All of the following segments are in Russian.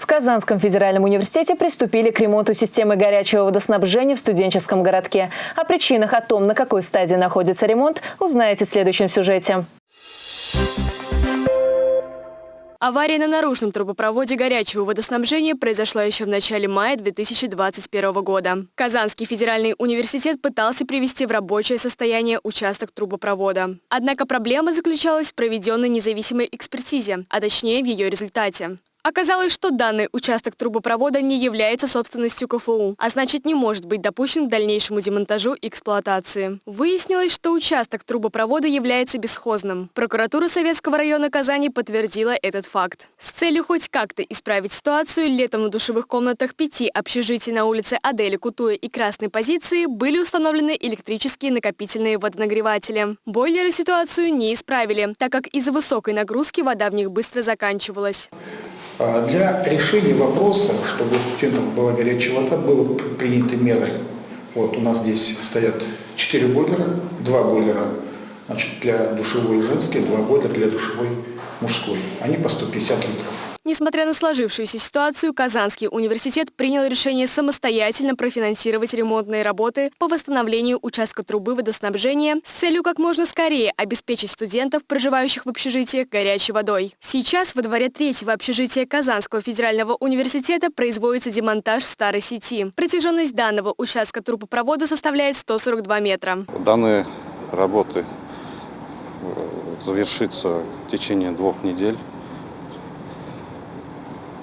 В Казанском федеральном университете приступили к ремонту системы горячего водоснабжения в студенческом городке. О причинах, о том, на какой стадии находится ремонт, узнаете в следующем сюжете. Авария на наружном трубопроводе горячего водоснабжения произошла еще в начале мая 2021 года. Казанский федеральный университет пытался привести в рабочее состояние участок трубопровода. Однако проблема заключалась в проведенной независимой экспертизе, а точнее в ее результате. Оказалось, что данный участок трубопровода не является собственностью КФУ, а значит не может быть допущен к дальнейшему демонтажу и эксплуатации. Выяснилось, что участок трубопровода является бесхозным. Прокуратура Советского района Казани подтвердила этот факт. С целью хоть как-то исправить ситуацию, летом в душевых комнатах пяти общежитий на улице Адели Кутуя и Красной позиции были установлены электрические накопительные водонагреватели. Бойлеры ситуацию не исправили, так как из-за высокой нагрузки вода в них быстро заканчивалась. А для решения вопроса, чтобы у студентов была горячая вода, было приняты меры. Вот у нас здесь стоят 4 бойлера, 2 бойлера значит, для душевой женской, 2 бойлера для душевой мужской. Они по 150 литров. Несмотря на сложившуюся ситуацию, Казанский университет принял решение самостоятельно профинансировать ремонтные работы по восстановлению участка трубы водоснабжения с целью как можно скорее обеспечить студентов, проживающих в общежитиях, горячей водой. Сейчас во дворе третьего общежития Казанского федерального университета производится демонтаж старой сети. Протяженность данного участка трубопровода составляет 142 метра. Данные работы э, завершится в течение двух недель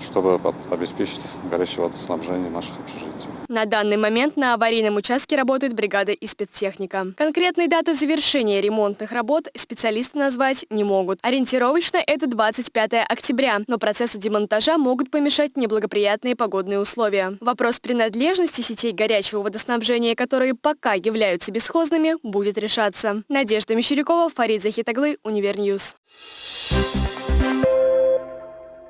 чтобы обеспечить горячее водоснабжение наших общежитий. На данный момент на аварийном участке работает бригада и спецтехника. Конкретной даты завершения ремонтных работ специалисты назвать не могут. Ориентировочно это 25 октября, но процессу демонтажа могут помешать неблагоприятные погодные условия. Вопрос принадлежности сетей горячего водоснабжения, которые пока являются бесхозными, будет решаться. Надежда Мещерякова, Фарид Захитаглы, Универньюз. Thank you